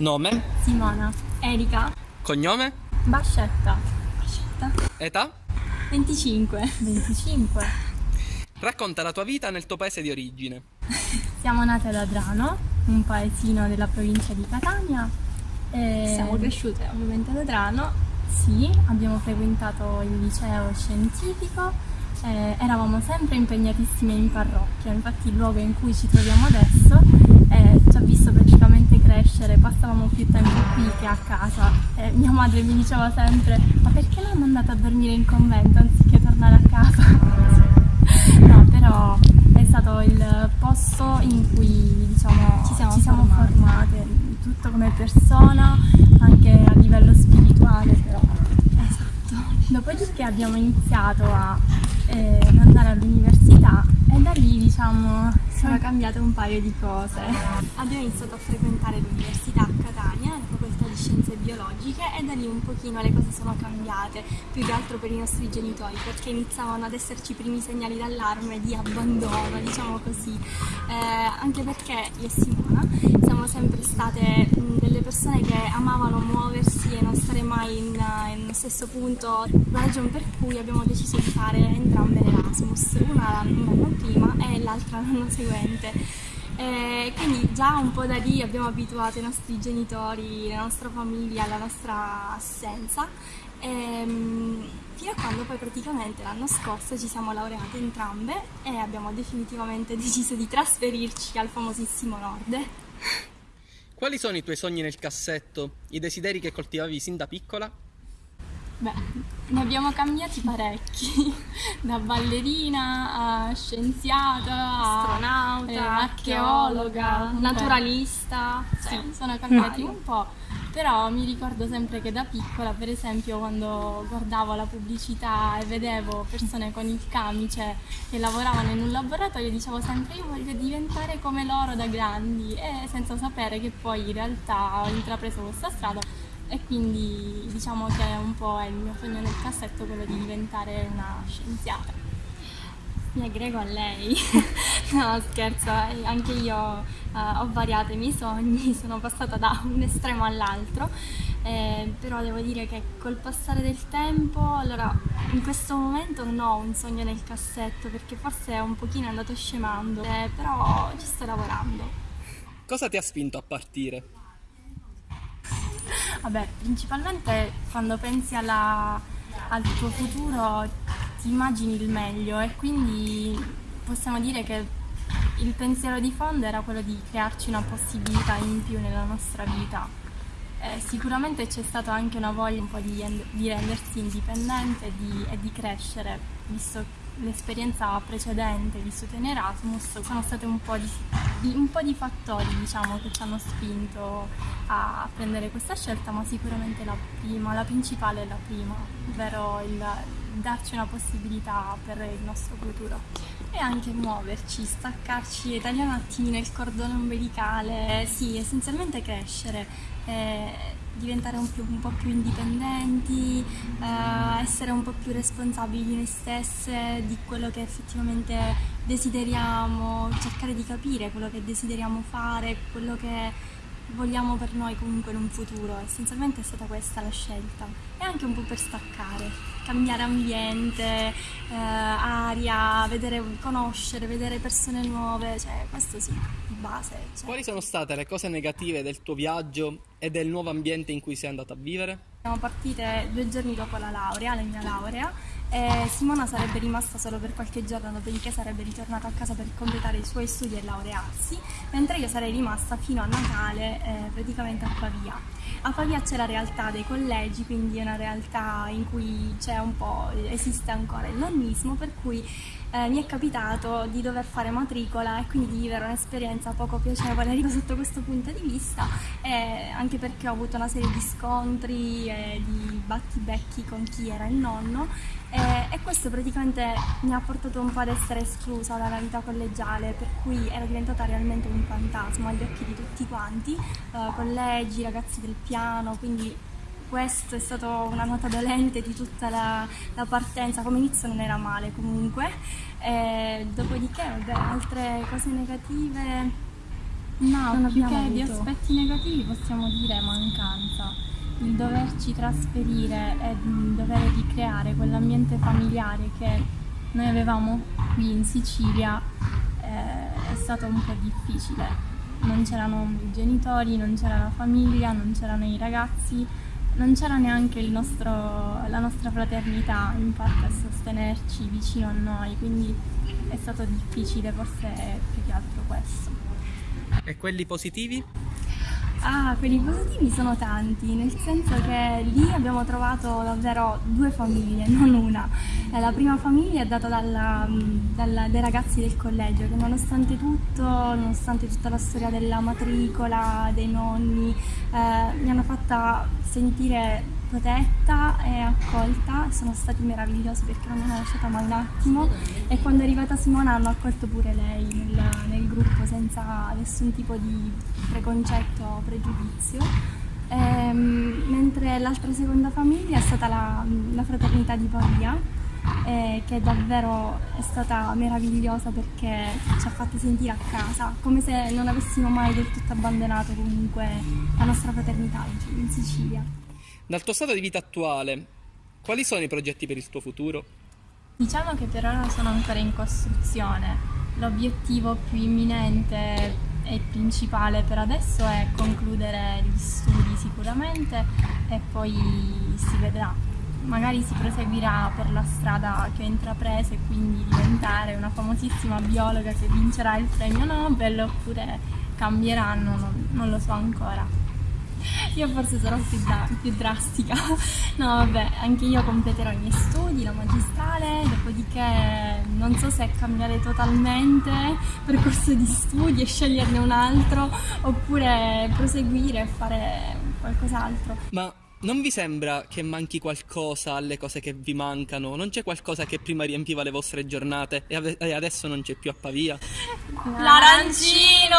Nome? Simona. Erika. Cognome? Bascetta. Bascetta. Età? 25. 25. Racconta la tua vita nel tuo paese di origine. Siamo nate ad Adrano, un paesino della provincia di Catania. E... Siamo cresciute ovviamente ad Adrano. Sì, abbiamo frequentato il liceo scientifico, eh, eravamo sempre impegnatissime in parrocchia, infatti il luogo in cui ci troviamo adesso ha visto praticamente crescere, passavamo più tempo qui che a casa e mia madre mi diceva sempre ma perché l'hanno andata a dormire in convento anziché tornare a casa? no, però è stato il posto in cui diciamo, ci siamo, ci siamo formate. formate, tutto come persona, anche a livello spirituale però. Esatto. Dopodiché abbiamo iniziato a eh, ad andare all'università e da lì diciamo Sono cambiate un paio di cose. abbiamo iniziato a frequentare l'università a Catania, la facoltà di scienze biologiche e da lì un pochino le cose sono cambiate, più che altro per i nostri genitori perché iniziavano ad esserci i primi segnali d'allarme di abbandono, diciamo così, eh, anche perché io e Simona siamo sempre state persone che amavano muoversi e non stare mai in, in uno stesso punto, la ragione per cui abbiamo deciso di fare entrambe l'Erasmus, una un anno prima e l'altra l'anno seguente. Eh, quindi già un po' da lì abbiamo abituato i nostri genitori, la nostra famiglia alla nostra assenza, ehm, fino a quando poi praticamente l'anno scorso ci siamo laureate entrambe e abbiamo definitivamente deciso di trasferirci al famosissimo nord. Quali sono i tuoi sogni nel cassetto, i desideri che coltivavi sin da piccola? Beh, ne abbiamo cambiati parecchi, da ballerina a scienziata, a Astronauta, eh, archeologa, naturalista, Sì. sì, sono cambiati un po', però mi ricordo sempre che da piccola, per esempio, quando guardavo la pubblicità e vedevo persone con il camice che lavoravano in un laboratorio, dicevo sempre io voglio diventare come loro da grandi e senza sapere che poi in realtà ho intrapreso questa strada e quindi diciamo che un po' è il mio sogno nel cassetto quello di diventare una scienziata. Mi aggrego a lei. no, scherzo, eh, anche io eh, ho variato i miei sogni, sono passata da un estremo all'altro, eh, però devo dire che col passare del tempo, allora in questo momento non ho un sogno nel cassetto perché forse è un pochino andato scemando, eh, però ci sto lavorando. Cosa ti ha spinto a partire? Vabbè, principalmente quando pensi alla- al tuo futuro ti immagini il meglio e quindi possiamo dire che il pensiero di fondo era quello di crearci una possibilità in più nella nostra vita. Eh, sicuramente c'è stata anche una voglia un po' di, di rendersi indipendente e di, e di crescere, visto l'esperienza precedente vissuta in Erasmus, sono stati un po' di, di- un po' di fattori diciamo, che ci hanno spinto a prendere questa scelta, ma sicuramente la prima, la principale è la prima, ovvero il darci una possibilità per il nostro futuro. E anche muoverci, staccarci, tagliare un attimino il cordone ombelicale, sì, essenzialmente crescere, eh, diventare un, più- un po' più indipendenti, eh, essere un po' più responsabili di noi stesse, di quello che effettivamente desideriamo, cercare di capire quello che desideriamo fare, quello che vogliamo per noi comunque in un futuro. Essenzialmente è stata questa la scelta. E anche un po' per staccare, cambiare ambiente, eh, aria, vedere, conoscere, vedere persone nuove, cioè questo sì, di base. cioè. Quali sono state le cose negative del tuo viaggio e del nuovo ambiente in cui sei andata a vivere? Siamo partite due giorni dopo la laurea, la mia laurea, e Simona sarebbe rimasta solo per qualche giorno, dopodiché sarebbe ritornata a casa per completare i suoi studi e laurearsi, mentre io sarei rimasta fino a Natale eh, praticamente a Pavia. A Pavia c'è la realtà dei collegi, quindi è una realtà in cui esiste ancora il nonnismo, per cui eh, mi è capitato di dover fare matricola e quindi di vivere un'esperienza poco piacevole sotto questo punto di vista, e anche perché ho avuto una serie di scontri e di battibecchi con chi era il nonno e questo praticamente mi ha portato un po' ad essere esclusa dalla vita collegiale, per cui ero diventata realmente un fantasma agli occhi di tutti quanti, eh, collegi, ragazzi del piano, quindi questo è stato una nota dolente di tutta la, la partenza, come inizio non era male comunque, e dopodiché vabbè, altre cose negative No, non più che di avuto. aspetti negativi possiamo dire mancanza. Il doverci trasferire e il dover ricreare quell'ambiente familiare che noi avevamo qui in Sicilia eh, è stato un po' difficile. Non c'erano i genitori, non c'era la famiglia, non c'erano i ragazzi, non c'era neanche nostro- la nostra fraternità in parte a sostenerci vicino a noi, quindi è stato difficile forse più che altro questo. E quelli positivi? Ah, quelli positivi sono tanti, nel senso che lì abbiamo trovato davvero due famiglie, non una. Eh, La prima famiglia è data dalla- dalla- dai ragazzi del collegio che nonostante tutto, nonostante tutta la storia della matricola, dei nonni, eh, mi hanno fatta sentire protetta e accolta, sono stati meravigliosi perché non mi hanno lasciata mai un attimo e quando è arrivata Simona hanno accolto pure lei nel, nel gruppo senza nessun tipo di preconcetto o pregiudizio. Ehm, mentre l'altra seconda famiglia è stata la, la fraternità di Pavia, eh, che davvero è stata meravigliosa perché ci ha fatto sentire a casa, come se non avessimo mai del tutto abbandonato comunque la nostra fraternità in Sicilia. Dal tuo stato di vita attuale, quali sono i progetti per il tuo futuro? Diciamo che per ora sono ancora in costruzione. L'obiettivo più imminente e principale per adesso è concludere gli studi sicuramente e poi si vedrà. Magari si proseguirà per la strada che ho intrapreso e quindi diventare una famosissima biologa che vincerà il premio Nobel oppure cambieranno, non, non lo so ancora. Io forse sarò più, dra- più drastica. No, vabbè, anche io completerò i miei studi, la magistrale, dopodiché non so se cambiare totalmente percorso di studi e sceglierne un altro oppure proseguire e fare qualcos'altro. Ma non vi sembra che manchi qualcosa alle cose che vi mancano? Non c'è qualcosa che prima riempiva le vostre giornate e ave- e adesso non c'è più a Pavia? L'arancino!